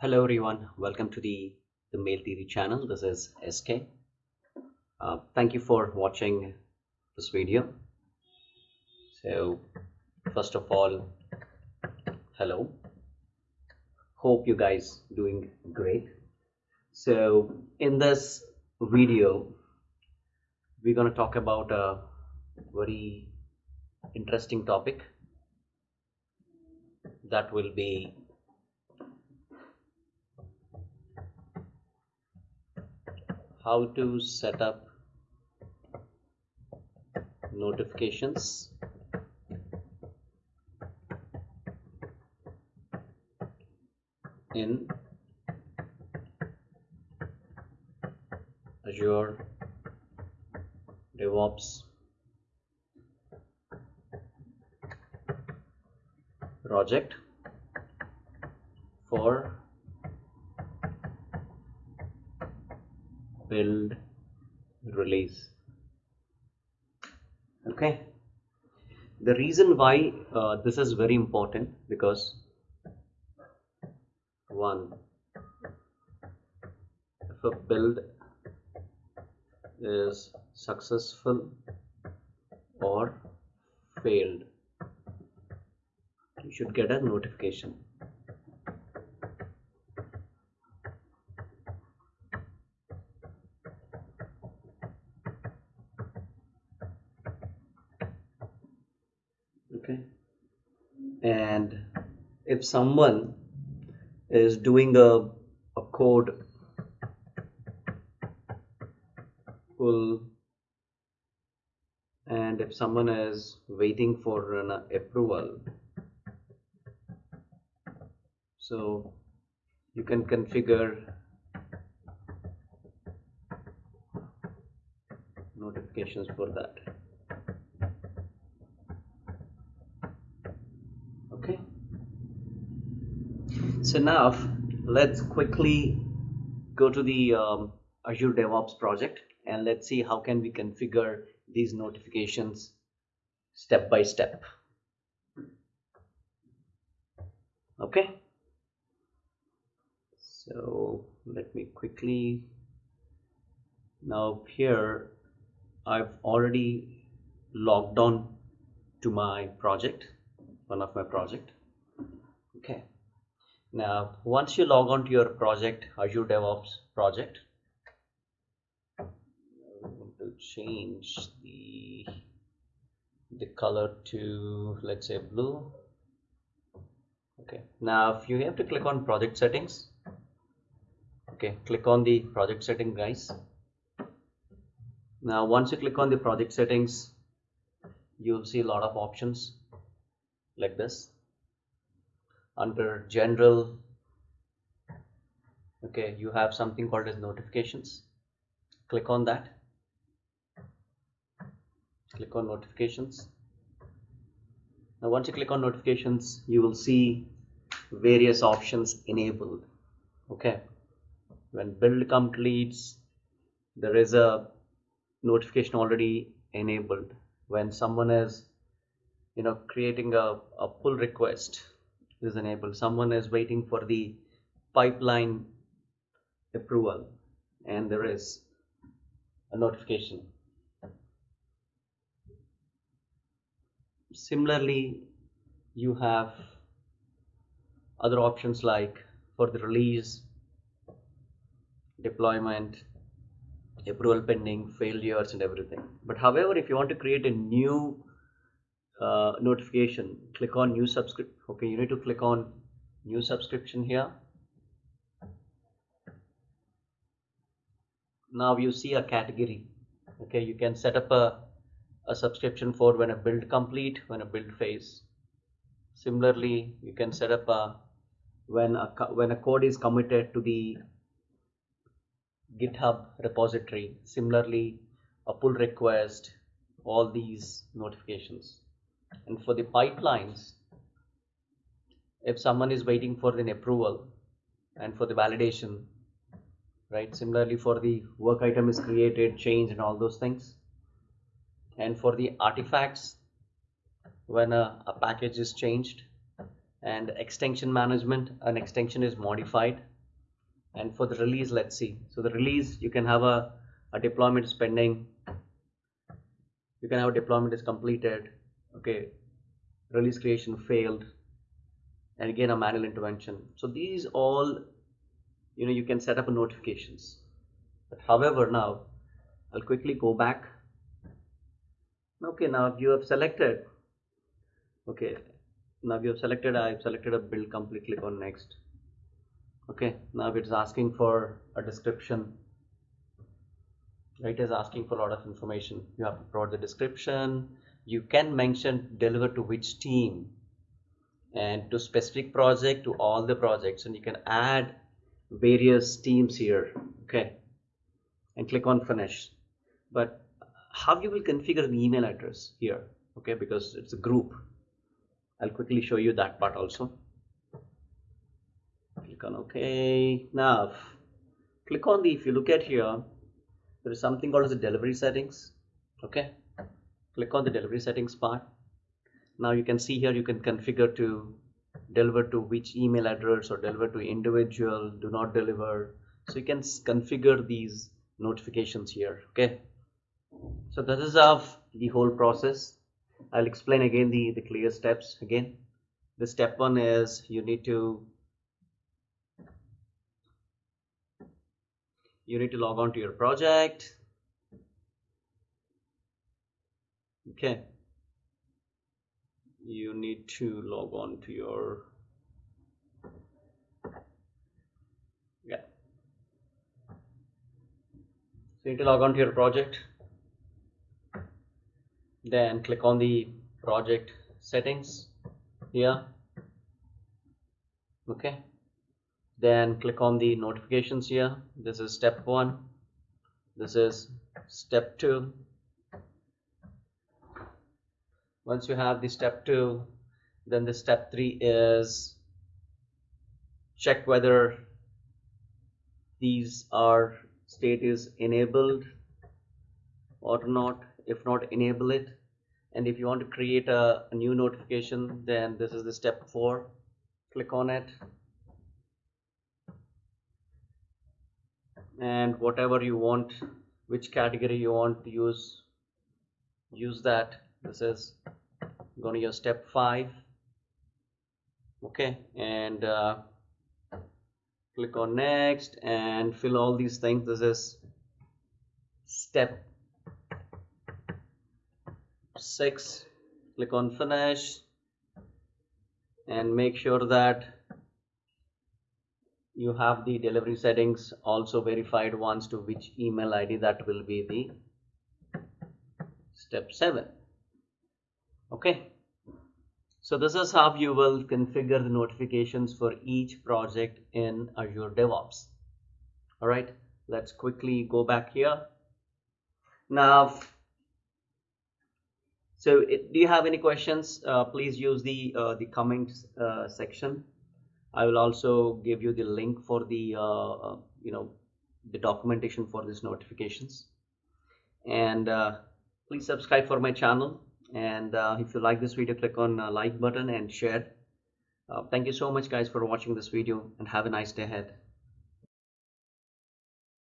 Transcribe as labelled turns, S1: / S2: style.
S1: Hello everyone, welcome to the, the Mail Theory channel. This is SK. Uh, thank you for watching this video. So first of all, hello. Hope you guys doing great. So in this video, we're going to talk about a very interesting topic that will be how to set up notifications. In Azure DevOps project for build release. Okay. The reason why uh, this is very important because one if a build is successful or failed you should get a notification okay. And if someone is doing a, a code pull and if someone is waiting for an approval so you can configure notifications for that okay so now let's quickly go to the um, Azure DevOps project and let's see how can we configure these notifications step by step. Okay. So let me quickly now here I've already logged on to my project one of my project. Okay now once you log on to your project Azure DevOps project I want to change the the color to let's say blue. Okay. Now if you have to click on project settings okay click on the project setting guys. Now once you click on the project settings you'll see a lot of options like this under general okay you have something called as notifications. Click on that. Click on notifications. Now once you click on notifications you will see various options enabled okay? When build completes there is a notification already enabled. When someone is you know creating a, a pull request is enabled. Someone is waiting for the pipeline approval and there is a notification. Similarly you have other options like for the release deployment approval pending failures and everything. But however if you want to create a new uh, notification. Click on new subscript okay you need to click on new subscription here. Now you see a category okay you can set up a, a subscription for when a build complete when a build phase. Similarly you can set up a when a when a code is committed to the github repository. Similarly a pull request all these notifications and for the pipelines if someone is waiting for an approval and for the validation right? Similarly for the work item is created change and all those things. And for the artifacts when a, a package is changed and extension management an extension is modified. And for the release let's see. So the release you can have a, a deployment is pending. You can have a deployment is completed. Okay release creation failed and again a manual intervention. So these all you know you can set up notifications. But however now I'll quickly go back. Okay now you have selected okay now you have selected I've selected a build complete click on next. Okay now it's asking for a description. Right is asking for a lot of information. You have to provide the description you can mention deliver to which team and to specific project to all the projects. And you can add various teams here okay? And click on finish. But how you will configure the email address here okay? Because it's a group. I'll quickly show you that part also. Click on OK now click on the if you look at here there is something called as the delivery settings okay click on the delivery settings part. Now you can see here you can configure to deliver to which email address or deliver to individual do not deliver. So you can configure these notifications here okay? So this is of the whole process. I'll explain again the the clear steps again. The step one is you need to you need to log on to your project okay. You need to log on to your yeah. So you need to log on to your project. Then click on the project settings here. Okay. Then click on the notifications here. This is step one. This is step two once you have the step two then the step three is check whether these are state is enabled or not. If not enable it. And if you want to create a, a new notification then this is the step 4 click on it. And whatever you want which category you want to use use that. This is going to your step 5 okay and uh, click on next and fill all these things. This is step 6 click on finish and make sure that you have the delivery settings also verified once to which email ID that will be the step 7 okay so this is how you will configure the notifications for each project in Azure DevOps all right let's quickly go back here now so it, do you have any questions? Uh, please use the uh, the comments uh, section. I will also give you the link for the uh, uh, you know the documentation for these notifications. And uh, please subscribe for my channel. And uh, if you like this video, click on uh, like button and share. Uh, thank you so much guys for watching this video and have a nice day ahead.